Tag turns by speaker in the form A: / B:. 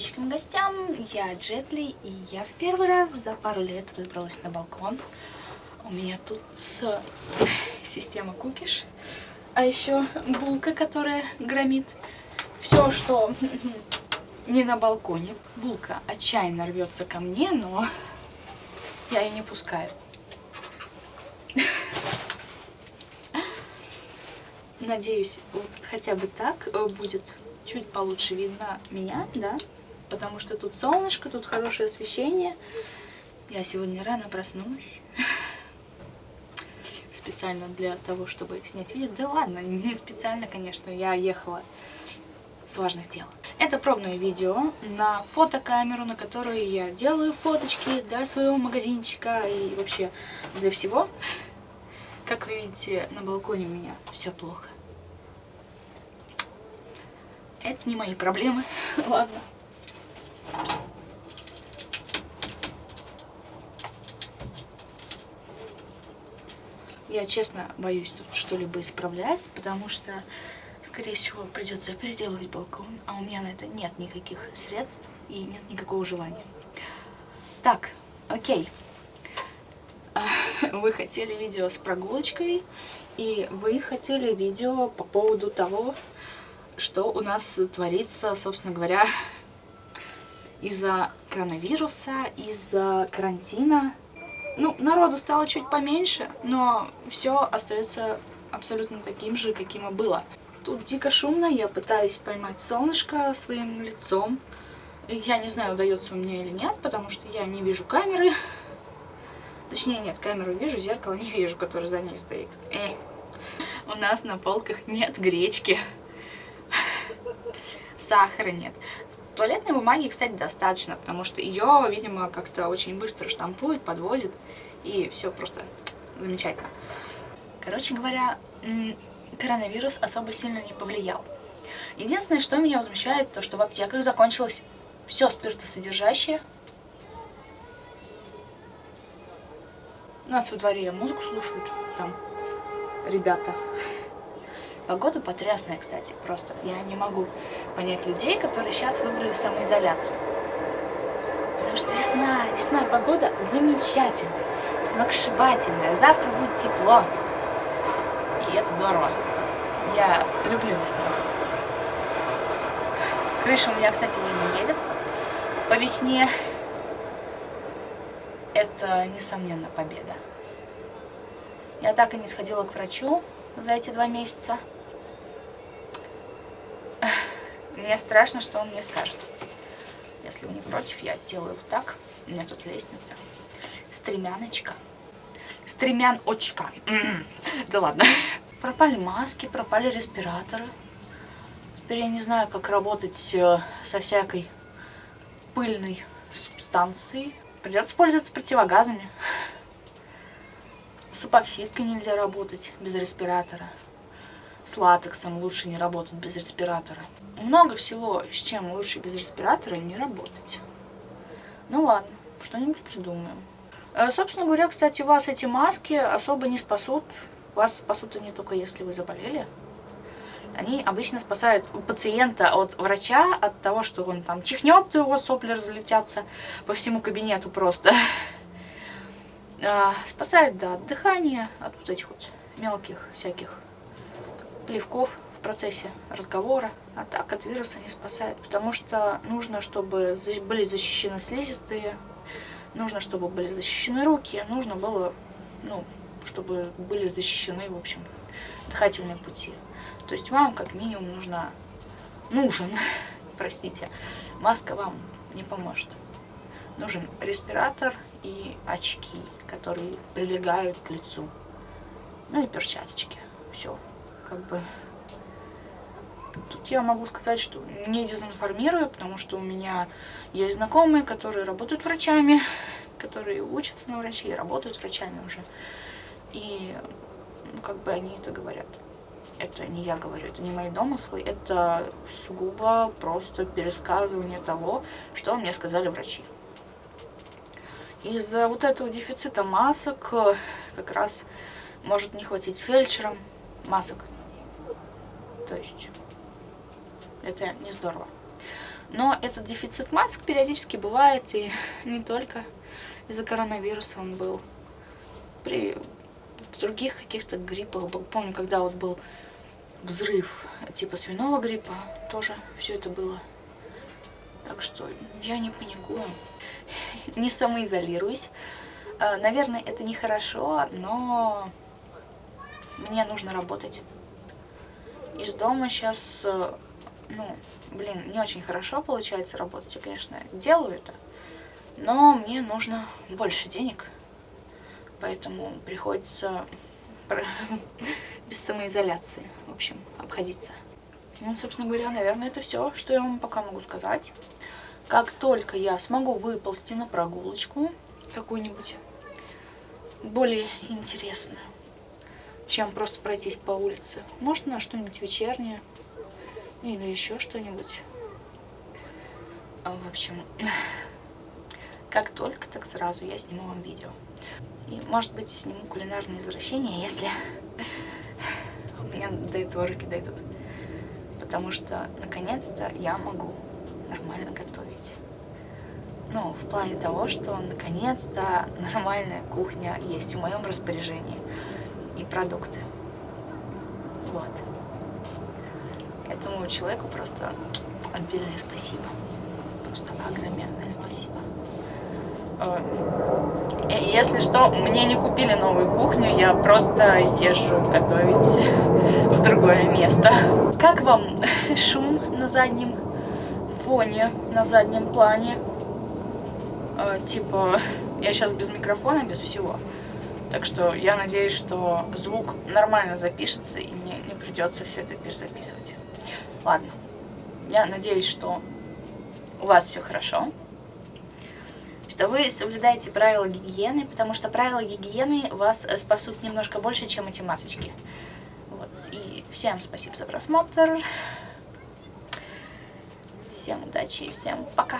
A: подписчикам и гостям. Я Джетли, и я в первый раз за пару лет выбралась на балкон. У меня тут э, система кукиш, а еще булка, которая громит все, что не на балконе. Булка отчаянно рвется ко мне, но я ее не пускаю. Надеюсь, вот хотя бы так э, будет чуть получше видно меня, да? Потому что тут солнышко, тут хорошее освещение. Я сегодня рано проснулась. Специально для того, чтобы снять видео. Да ладно, не специально, конечно, я ехала с важных дел. Это пробное видео на фотокамеру, на которой я делаю фоточки для своего магазинчика и вообще для всего. Как вы видите, на балконе у меня все плохо. Это не мои проблемы. Ладно. Я честно боюсь тут что-либо исправлять, потому что, скорее всего, придется переделывать балкон, а у меня на это нет никаких средств и нет никакого желания. Так, окей. Вы хотели видео с прогулочкой, и вы хотели видео по поводу того, что у нас творится, собственно говоря, из-за коронавируса, из-за карантина. Ну, народу стало чуть поменьше, но все остается абсолютно таким же, каким и было. Тут дико шумно, я пытаюсь поймать солнышко своим лицом. Я не знаю, удается у меня или нет, потому что я не вижу камеры. Точнее, нет, камеру вижу, зеркало не вижу, которое за ней стоит. Эй. У нас на полках нет гречки сахара нет. Туалетной бумаги, кстати, достаточно, потому что ее, видимо, как-то очень быстро штампует, подводит, и все просто замечательно. Короче говоря, коронавирус особо сильно не повлиял. Единственное, что меня возмущает, то что в аптеках закончилось все спиртосодержащее. У нас во дворе музыку слушают, там ребята. Погода потрясная, кстати, просто. Я не могу понять людей, которые сейчас выбрали самоизоляцию. Потому что весна, весна, погода замечательная, сногсшибательная. Завтра будет тепло. И это здорово. Я люблю весну. Крыша у меня, кстати, уже не едет по весне. Это, несомненно, победа. Я так и не сходила к врачу за эти два месяца. Мне страшно, что он мне скажет. Если вы не против, я сделаю вот так. У меня тут лестница. Стремяночка. Стремян-очка. М-м. Да ладно. Пропали маски, пропали респираторы. Теперь я не знаю, как работать э, со всякой пыльной субстанцией. Придется пользоваться противогазами. С эпоксидкой нельзя работать без респиратора. С латексом лучше не работать без респиратора. Много всего, с чем лучше без респиратора не работать. Ну ладно, что-нибудь придумаем. Э, собственно говоря, кстати, вас эти маски особо не спасут. Вас спасут они только если вы заболели. Они обычно спасают пациента от врача, от того, что он там чихнет, его сопли разлетятся по всему кабинету просто. А, спасает, да, от дыхания, от вот этих вот мелких всяких плевков в процессе разговора. А так от вируса не спасает, потому что нужно, чтобы были защищены слизистые, нужно, чтобы были защищены руки, нужно было, ну, чтобы были защищены, в общем, дыхательные пути. То есть вам как минимум нужно, нужен, простите, маска вам не поможет. Нужен респиратор и очки, которые прилегают к лицу. Ну и перчаточки. Все как бы... Тут я могу сказать, что не дезинформирую, потому что у меня есть знакомые, которые работают врачами, которые учатся на врачей, работают врачами уже. И ну, как бы они это говорят. Это не я говорю, это не мои домыслы, это сугубо просто пересказывание того, что мне сказали врачи. Из-за вот этого дефицита масок как раз может не хватить фельдшерам масок. То есть это не здорово. Но этот дефицит масок периодически бывает, и не только из-за коронавируса он был. При других каких-то гриппах был. Помню, когда вот был взрыв типа свиного гриппа, тоже все это было. Так что я не паникую, не самоизолируюсь. А, наверное, это нехорошо, но мне нужно работать. Из дома сейчас, э, ну, блин, не очень хорошо получается работать. Я, конечно, делаю это, но мне нужно больше денег. Поэтому приходится без самоизоляции, в общем, обходиться. Ну, собственно говоря, наверное, это все, что я вам пока могу сказать. Как только я смогу выползти на прогулочку какую-нибудь более интересную, чем просто пройтись по улице, можно что-нибудь вечернее или еще что-нибудь. В общем, как только, так сразу я сниму вам видео. И, может быть, сниму кулинарные извращения, если у меня до этого руки дойдут. Потому что, наконец-то, я могу нормально готовить. Ну, в плане того, что, наконец-то, нормальная кухня есть в моем распоряжении. И продукты. Вот. Этому человеку просто отдельное спасибо. Просто огроменное спасибо. Э, если что, мне не купили новую кухню, я просто езжу готовить в другое место. Как вам шум на заднем фоне, на заднем плане? Э, типа, я сейчас без микрофона, без всего. Так что я надеюсь, что звук нормально запишется и мне не придется все это перезаписывать. Ладно. Я надеюсь, что у вас все хорошо что вы соблюдаете правила гигиены, потому что правила гигиены вас спасут немножко больше, чем эти масочки. Вот. И всем спасибо за просмотр. Всем удачи и всем пока.